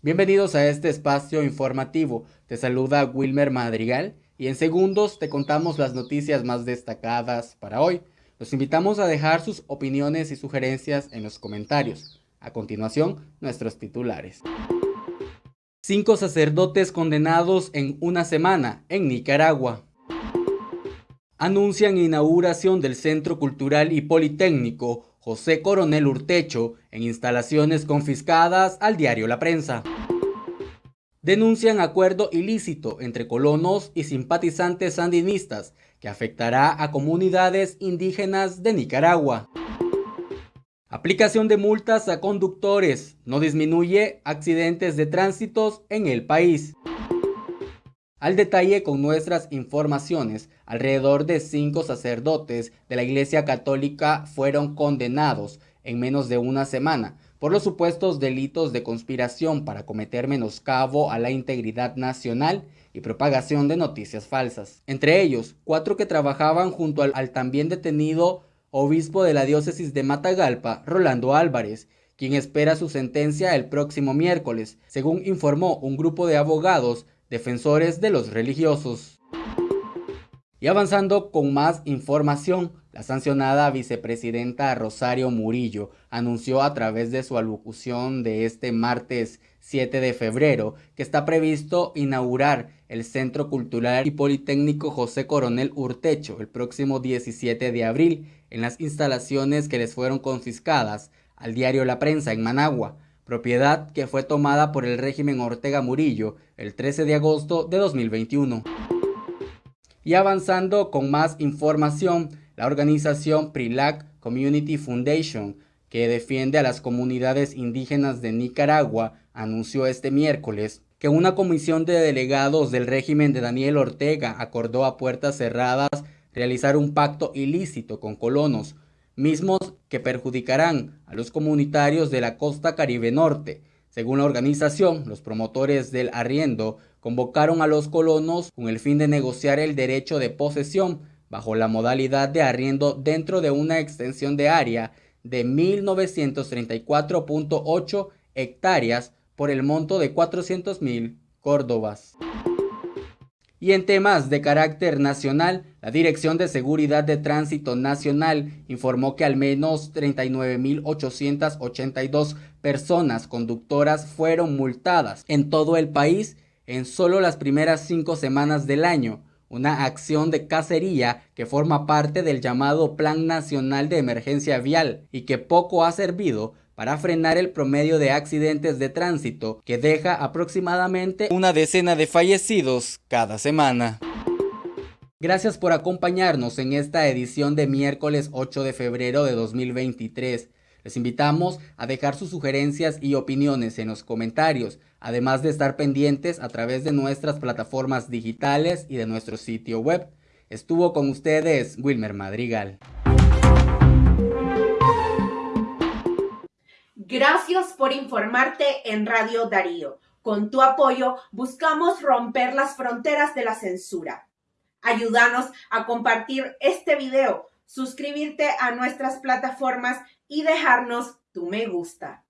Bienvenidos a este espacio informativo. Te saluda Wilmer Madrigal y en segundos te contamos las noticias más destacadas para hoy. Los invitamos a dejar sus opiniones y sugerencias en los comentarios. A continuación, nuestros titulares. Cinco sacerdotes condenados en una semana en Nicaragua. Anuncian inauguración del Centro Cultural y Politécnico José Coronel Urtecho en instalaciones confiscadas al diario La Prensa. Denuncian acuerdo ilícito entre colonos y simpatizantes sandinistas que afectará a comunidades indígenas de Nicaragua. Aplicación de multas a conductores no disminuye accidentes de tránsitos en el país. Al detalle con nuestras informaciones, alrededor de cinco sacerdotes de la Iglesia Católica fueron condenados en menos de una semana por los supuestos delitos de conspiración para cometer menoscabo a la integridad nacional y propagación de noticias falsas. Entre ellos, cuatro que trabajaban junto al, también detenido obispo de la diócesis de Matagalpa, Rolando Álvarez, quien espera su sentencia el próximo miércoles, según informó un grupo de abogados defensores de los religiosos. Y avanzando con más información, la sancionada vicepresidenta Rosario Murillo anunció a través de su alocución de este martes 7 de febrero que está previsto inaugurar el Centro Cultural y Politécnico José Coronel Urtecho el próximo 17 de abril en las instalaciones que les fueron confiscadas al diario La Prensa en Managua, propiedad que fue tomada por el régimen Ortega Murillo el 13 de agosto de 2021. Y avanzando con más información, la organización PRILAC Community Foundation, que defiende a las comunidades indígenas de Nicaragua, anunció este miércoles que una comisión de delegados del régimen de Daniel Ortega acordó a puertas cerradas realizar un pacto ilícito con colonos mismos que perjudicarán a los comunitarios de la costa caribe norte. Según la organización, los promotores del arriendo convocaron a los colonos con el fin de negociar el derecho de posesión bajo la modalidad de arriendo dentro de una extensión de área de 1934.8 hectáreas por el monto de 400.000 córdobas. Y en temas de carácter nacional, la Dirección de Seguridad de Tránsito Nacional informó que al menos 39.882 personas conductoras fueron multadas en todo el país en solo las primeras cinco semanas del año, una acción de cacería que forma parte del llamado Plan Nacional de Emergencia Vial y que poco ha servido para frenar el promedio de accidentes de tránsito que deja aproximadamente una decena de fallecidos cada semana. Gracias por acompañarnos en esta edición de miércoles 8 de febrero de 2023. Les invitamos a dejar sus sugerencias y opiniones en los comentarios, además de estar pendientes a través de nuestras plataformas digitales y de nuestro sitio web. Estuvo con ustedes Wilmer Madrigal. Gracias por informarte en Radio Darío. Con tu apoyo buscamos romper las fronteras de la censura. Ayúdanos a compartir este video, suscribirte a nuestras plataformas y dejarnos tu me gusta.